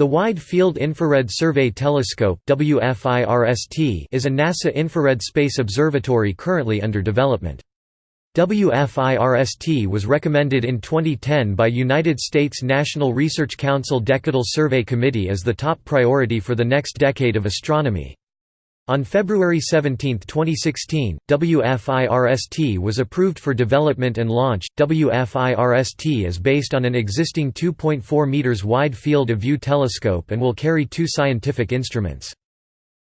The Wide Field Infrared Survey Telescope WFIRST is a NASA infrared space observatory currently under development. WFIRST was recommended in 2010 by United States National Research Council Decadal Survey Committee as the top priority for the next decade of astronomy. On February 17, 2016, WFIRST was approved for development and launch. WFIRST is based on an existing 2.4 meters wide field of view telescope and will carry two scientific instruments.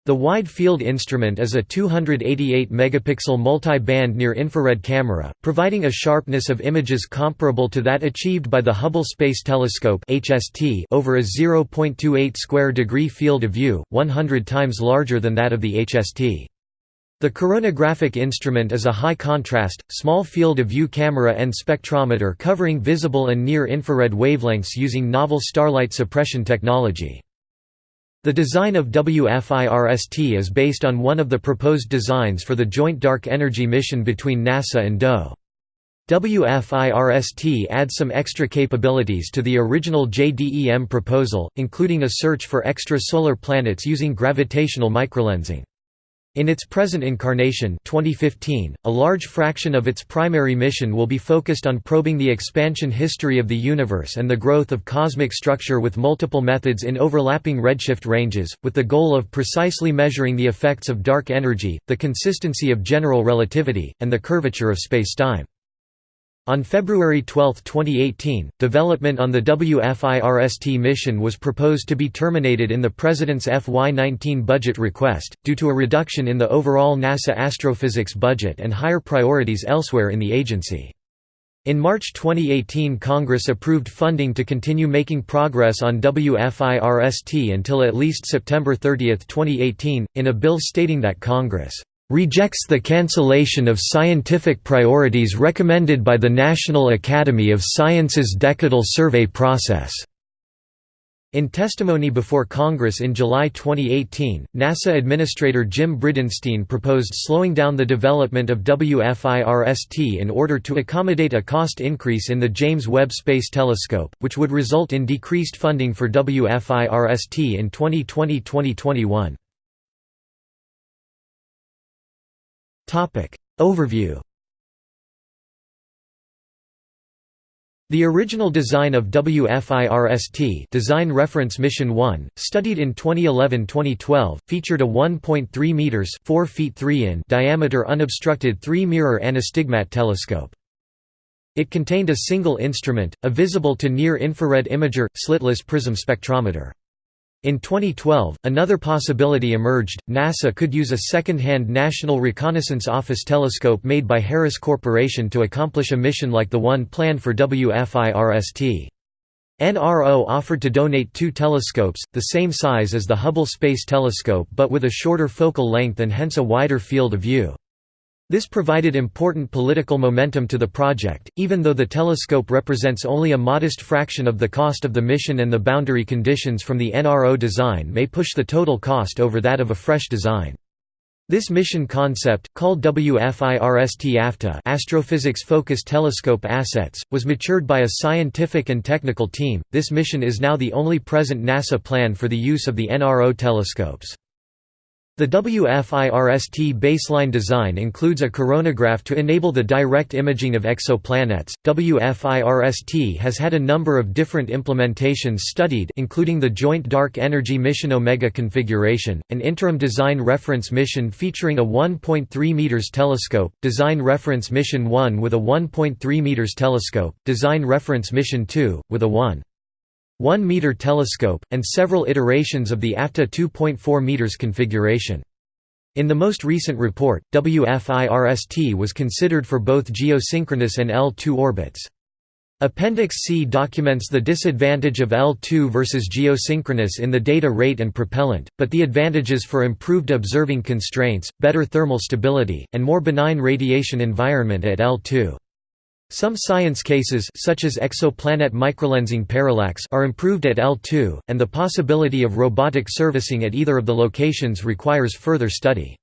The Wide Field Instrument is a 288 megapixel multi-band near-infrared camera, providing a sharpness of images comparable to that achieved by the Hubble Space Telescope over a 0.28 square degree field of view, 100 times larger than that of the HST. The coronagraphic instrument is a high-contrast, small field of view camera and spectrometer covering visible and near-infrared wavelengths using novel starlight suppression technology. The design of WFIRST is based on one of the proposed designs for the Joint Dark Energy mission between NASA and DOE. WFIRST adds some extra capabilities to the original JDEM proposal, including a search for extra-solar planets using gravitational microlensing. In its present incarnation 2015, a large fraction of its primary mission will be focused on probing the expansion history of the universe and the growth of cosmic structure with multiple methods in overlapping redshift ranges, with the goal of precisely measuring the effects of dark energy, the consistency of general relativity, and the curvature of spacetime. On February 12, 2018, development on the WFIRST mission was proposed to be terminated in the President's FY19 budget request, due to a reduction in the overall NASA astrophysics budget and higher priorities elsewhere in the agency. In March 2018 Congress approved funding to continue making progress on WFIRST until at least September 30, 2018, in a bill stating that Congress rejects the cancellation of scientific priorities recommended by the National Academy of Sciences Decadal Survey process. In testimony before Congress in July 2018, NASA Administrator Jim Bridenstine proposed slowing down the development of WFIRST in order to accommodate a cost increase in the James Webb Space Telescope, which would result in decreased funding for WFIRST in 2020–2021. Topic Overview The original design of WFIRST Design Reference Mission 1, studied in 2011-2012, featured a 1.3 meters (4 feet 3 in) diameter unobstructed three-mirror anastigmat telescope. It contained a single instrument, a visible to near-infrared imager, slitless prism spectrometer. In 2012, another possibility emerged, NASA could use a second-hand National Reconnaissance Office telescope made by Harris Corporation to accomplish a mission like the one planned for WFIRST. NRO offered to donate two telescopes, the same size as the Hubble Space Telescope but with a shorter focal length and hence a wider field of view. This provided important political momentum to the project, even though the telescope represents only a modest fraction of the cost of the mission and the boundary conditions from the NRO design may push the total cost over that of a fresh design. This mission concept, called WFIRST-AFTA Astrophysics Focused Telescope Assets, was matured by a scientific and technical team. This mission is now the only present NASA plan for the use of the NRO telescopes. The WFIRST baseline design includes a coronagraph to enable the direct imaging of exoplanets. WFIRST has had a number of different implementations studied, including the Joint Dark Energy Mission Omega configuration, an interim design reference mission featuring a 1.3 meters telescope, design reference mission 1 with a 1.3 meters telescope, design reference mission 2 with a 1 1 meter telescope, and several iterations of the AFTA 2.4 meters configuration. In the most recent report, WFIRST was considered for both geosynchronous and L2 orbits. Appendix C documents the disadvantage of L2 versus geosynchronous in the data rate and propellant, but the advantages for improved observing constraints, better thermal stability, and more benign radiation environment at L2. Some science cases such as exoplanet microlensing parallax are improved at L2, and the possibility of robotic servicing at either of the locations requires further study.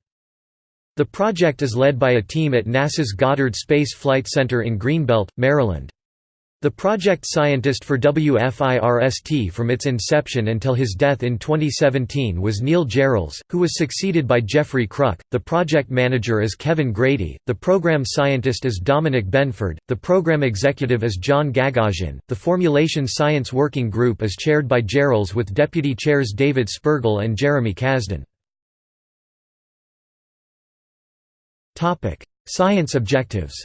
The project is led by a team at NASA's Goddard Space Flight Center in Greenbelt, Maryland. The project scientist for WFIRST from its inception until his death in 2017 was Neil Gehrels, who was succeeded by Jeffrey Kruk. The project manager is Kevin Grady, the program scientist is Dominic Benford, the program executive is John Gagosian. The Formulation Science Working Group is chaired by Gehrels with deputy chairs David Spergel and Jeremy Kasdin. Science objectives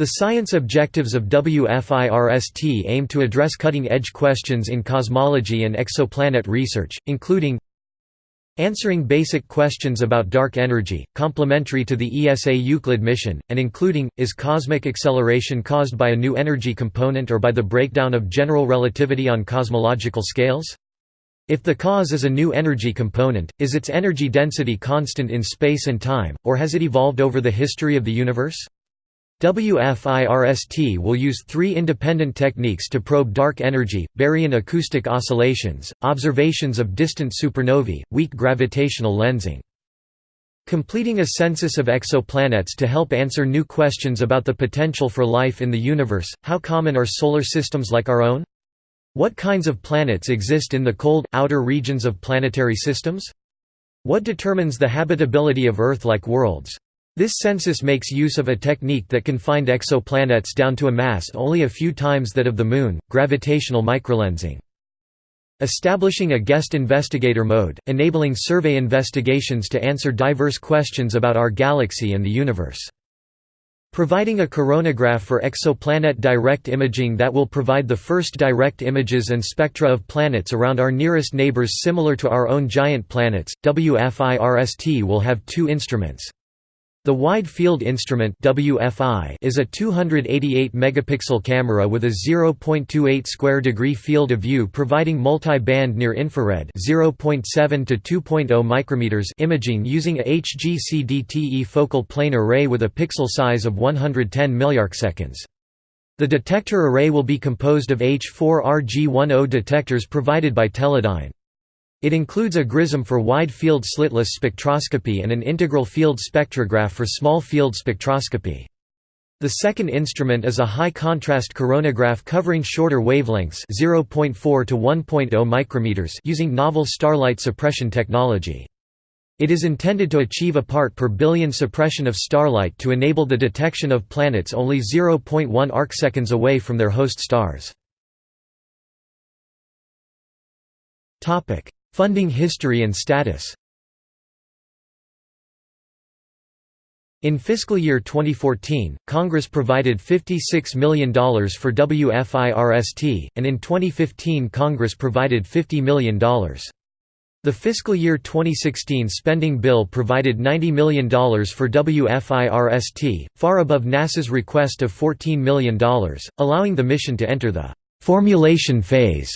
The science objectives of WFIRST aim to address cutting-edge questions in cosmology and exoplanet research, including Answering basic questions about dark energy, complementary to the ESA Euclid mission, and including, is cosmic acceleration caused by a new energy component or by the breakdown of general relativity on cosmological scales? If the cause is a new energy component, is its energy density constant in space and time, or has it evolved over the history of the universe? WFIRST will use three independent techniques to probe dark energy, baryon acoustic oscillations, observations of distant supernovae, weak gravitational lensing. Completing a census of exoplanets to help answer new questions about the potential for life in the universe, how common are solar systems like our own? What kinds of planets exist in the cold, outer regions of planetary systems? What determines the habitability of Earth-like worlds? This census makes use of a technique that can find exoplanets down to a mass only a few times that of the Moon, gravitational microlensing. Establishing a guest investigator mode, enabling survey investigations to answer diverse questions about our galaxy and the universe. Providing a coronagraph for exoplanet direct imaging that will provide the first direct images and spectra of planets around our nearest neighbors similar to our own giant planets. WFIRST will have two instruments. The Wide Field Instrument WFI is a 288 megapixel camera with a 0.28 square degree field of view providing multi-band near infrared 0.7 to 2.0 micrometers imaging using a HGC-DTE focal plane array with a pixel size of 110 milliarcseconds. The detector array will be composed of H4RG10 detectors provided by Teledyne. It includes a GRISM for wide-field slitless spectroscopy and an integral field spectrograph for small-field spectroscopy. The second instrument is a high-contrast coronagraph covering shorter wavelengths 0.4 to 1.0 micrometers using novel starlight suppression technology. It is intended to achieve a part per billion suppression of starlight to enable the detection of planets only 0.1 arcseconds away from their host stars. Funding history and status In fiscal year 2014, Congress provided $56 million for WFIRST, and in 2015 Congress provided $50 million. The fiscal year 2016 spending bill provided $90 million for WFIRST, far above NASA's request of $14 million, allowing the mission to enter the «formulation phase»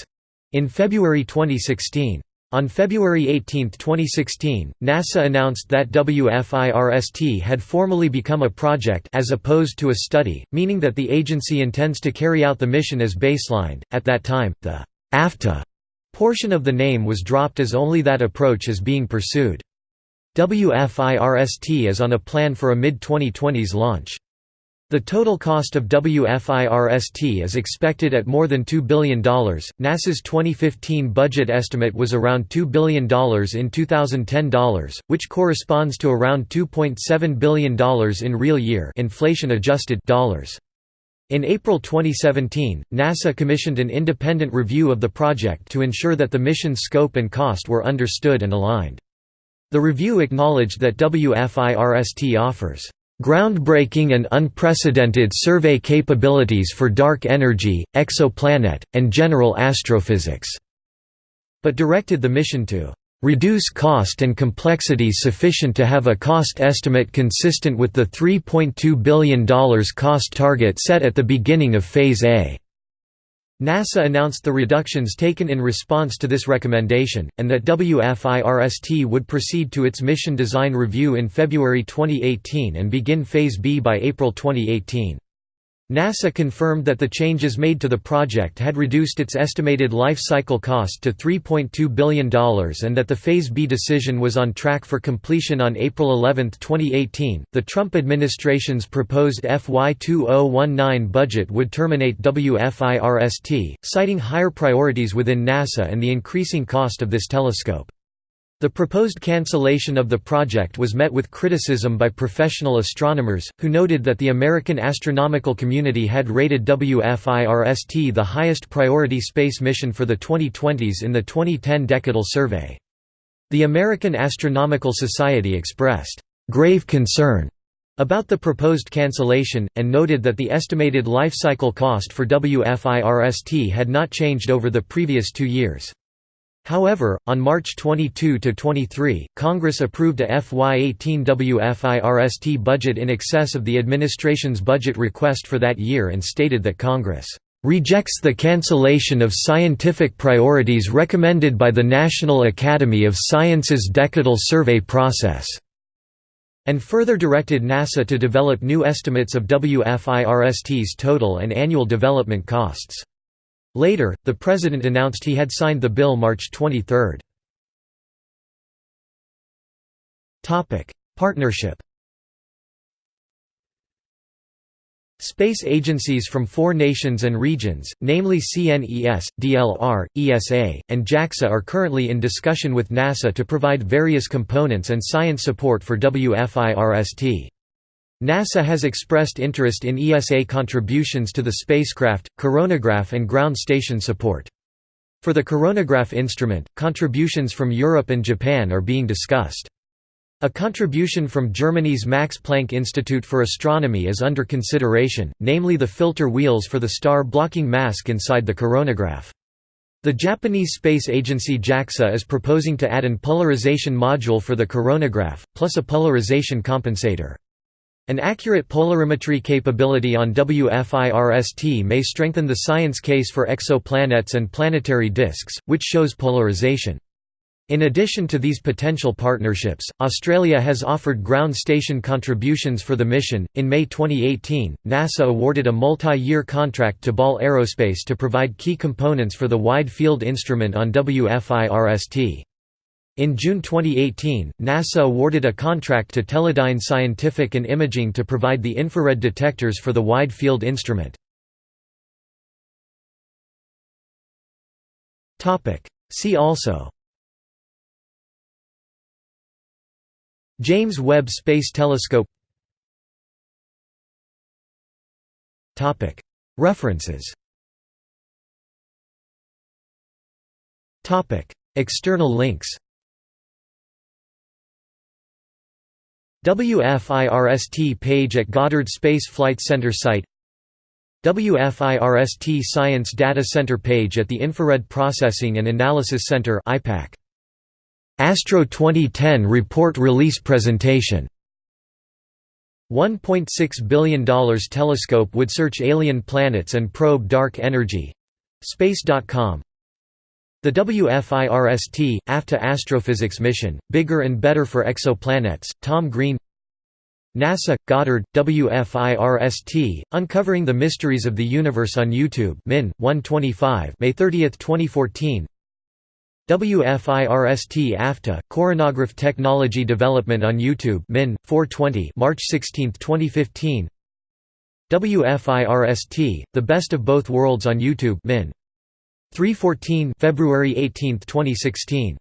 in February 2016. On February 18, 2016, NASA announced that WFIRST had formally become a project as opposed to a study, meaning that the agency intends to carry out the mission as baselined. At that time, the AFTA portion of the name was dropped as only that approach is being pursued. WFIRST is on a plan for a mid-2020s launch. The total cost of WFIRST is expected at more than $2 billion. NASA's 2015 budget estimate was around $2 billion in 2010 dollars, which corresponds to around $2.7 billion in real year inflation adjusted dollars. In April 2017, NASA commissioned an independent review of the project to ensure that the mission's scope and cost were understood and aligned. The review acknowledged that WFIRST offers groundbreaking and unprecedented survey capabilities for dark energy, exoplanet, and general astrophysics", but directed the mission to "...reduce cost and complexity sufficient to have a cost estimate consistent with the $3.2 billion cost target set at the beginning of Phase A." NASA announced the reductions taken in response to this recommendation, and that WFIRST would proceed to its mission design review in February 2018 and begin Phase B by April 2018. NASA confirmed that the changes made to the project had reduced its estimated life cycle cost to $3.2 billion and that the Phase B decision was on track for completion on April 11, 2018. The Trump administration's proposed FY 2019 budget would terminate WFIRST, citing higher priorities within NASA and the increasing cost of this telescope. The proposed cancellation of the project was met with criticism by professional astronomers, who noted that the American astronomical community had rated WFIRST the highest priority space mission for the 2020s in the 2010 Decadal Survey. The American Astronomical Society expressed grave concern about the proposed cancellation, and noted that the estimated life cycle cost for WFIRST had not changed over the previous two years. However, on March 22–23, Congress approved a FY18 WFIRST budget in excess of the administration's budget request for that year and stated that Congress "...rejects the cancellation of scientific priorities recommended by the National Academy of Sciences Decadal Survey process." and further directed NASA to develop new estimates of WFIRST's total and annual development costs. Later, the president announced he had signed the bill March 23. Partnership Space agencies from four nations and regions, namely CNES, DLR, ESA, and JAXA are currently in discussion with NASA to provide various components and science support for WFIRST. NASA has expressed interest in ESA contributions to the spacecraft, coronagraph and ground station support. For the coronagraph instrument, contributions from Europe and Japan are being discussed. A contribution from Germany's Max Planck Institute for Astronomy is under consideration, namely the filter wheels for the star-blocking mask inside the coronagraph. The Japanese space agency JAXA is proposing to add an polarization module for the coronagraph, plus a polarization compensator. An accurate polarimetry capability on WFIRST may strengthen the science case for exoplanets and planetary disks, which shows polarization. In addition to these potential partnerships, Australia has offered ground station contributions for the mission. In May 2018, NASA awarded a multi year contract to Ball Aerospace to provide key components for the Wide Field Instrument on WFIRST. In June 2018, NASA awarded a contract to Teledyne Scientific and Imaging to provide the infrared detectors for the Wide Field Instrument. See also James Webb Space Telescope References External links WFIRST page at Goddard Space Flight Center site. WFIRST Science Data Center page at the Infrared Processing and Analysis Center IPAC. Astro 2010 report release presentation. $1.6 billion telescope would search alien planets and probe dark energy. Space.com the WFIRST, AFTA Astrophysics mission, Bigger and Better for Exoplanets, Tom Green. NASA, Goddard, WFIRST, Uncovering the Mysteries of the Universe on YouTube Min, 125 May 30, 2014 WFIRST AFTA, Coronagraph Technology Development on YouTube Min, 420 March 16, 2015 WFIRST, The Best of Both Worlds on YouTube Min. 314 February 18, 2016